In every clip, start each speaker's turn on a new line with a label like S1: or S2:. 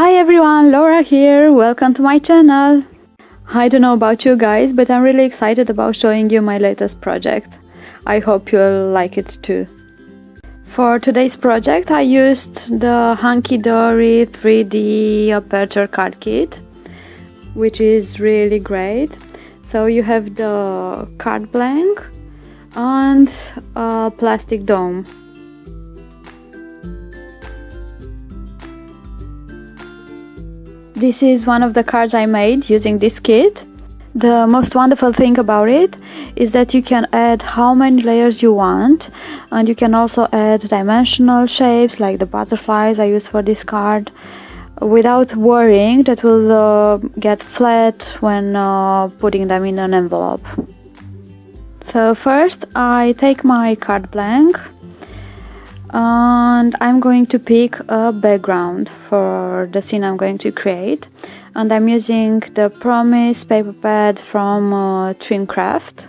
S1: Hi everyone, Laura here, welcome to my channel. I don't know about you guys, but I'm really excited about showing you my latest project. I hope you'll like it too. For today's project I used the Hunky Dory 3D Aperture card kit, which is really great. So you have the card blank and a plastic dome. This is one of the cards I made using this kit. The most wonderful thing about it is that you can add how many layers you want and you can also add dimensional shapes like the butterflies I use for this card without worrying that will uh, get flat when uh, putting them in an envelope. So first I take my card blank and I'm going to pick a background for the scene I'm going to create and I'm using the Promise paper pad from uh, Trimcraft.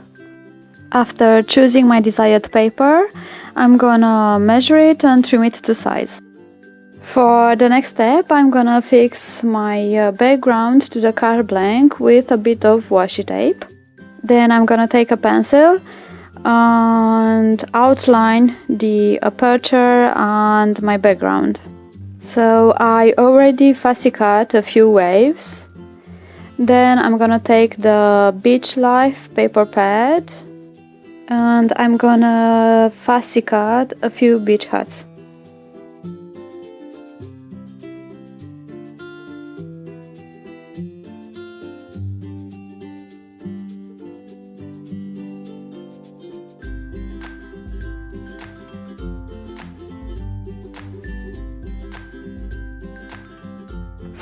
S1: After choosing my desired paper, I'm gonna measure it and trim it to size. For the next step, I'm gonna fix my uh, background to the card blank with a bit of washi tape. Then I'm gonna take a pencil and outline the aperture and my background. So I already fussy cut a few waves. Then I'm gonna take the Beach Life paper pad and I'm gonna fussy cut a few beach huts.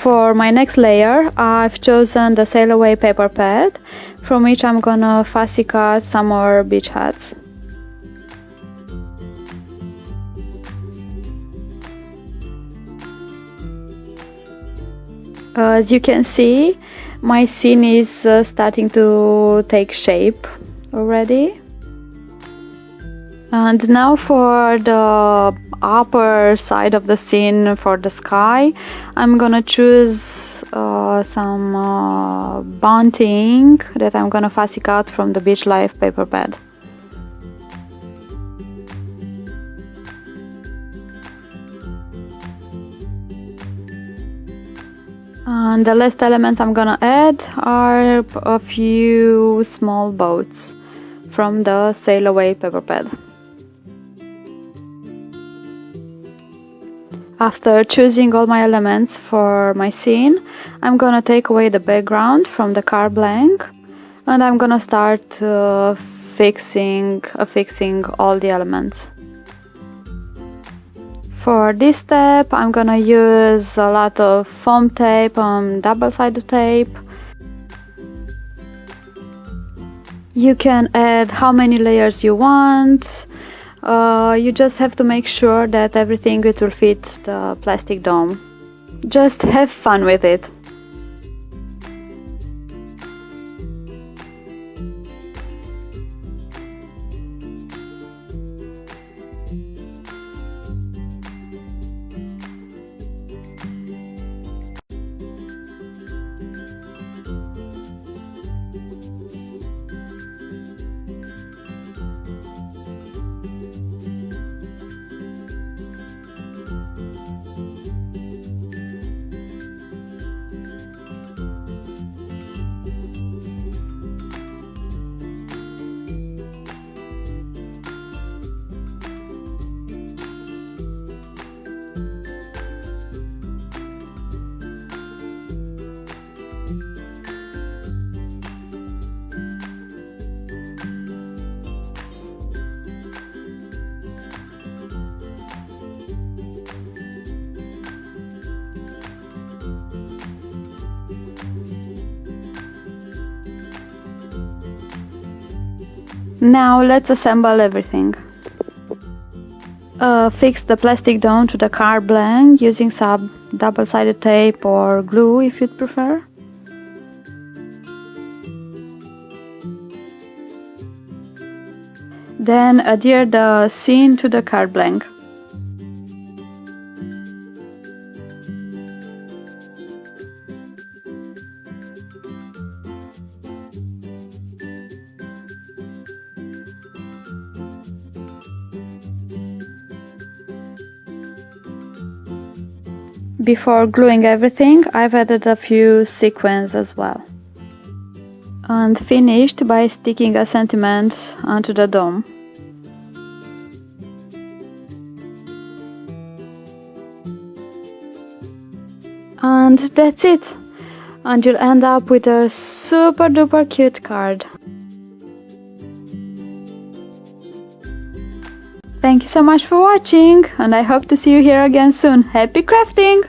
S1: For my next layer, I've chosen the Sail Away paper pad, from which I'm gonna fussy cut some more beach hats. As you can see, my scene is uh, starting to take shape already. And now for the upper side of the scene for the sky, I'm gonna choose uh, some uh, bunting that I'm gonna fussy cut from the Beach Life paper pad. And the last element I'm gonna add are a few small boats from the Sail Away paper pad. After choosing all my elements for my scene, I'm gonna take away the background from the car blank and I'm gonna start uh, fixing, uh, fixing all the elements. For this step I'm gonna use a lot of foam tape and double-sided tape. You can add how many layers you want, uh, you just have to make sure that everything it will fit the plastic dome. Just have fun with it. Now let's assemble everything. Uh, fix the plastic dome to the card blank using some double-sided tape or glue if you'd prefer. Then adhere the scene to the card blank. Before gluing everything I've added a few sequins as well and finished by sticking a sentiment onto the dome and that's it and you'll end up with a super duper cute card Thank you so much for watching and I hope to see you here again soon. Happy crafting!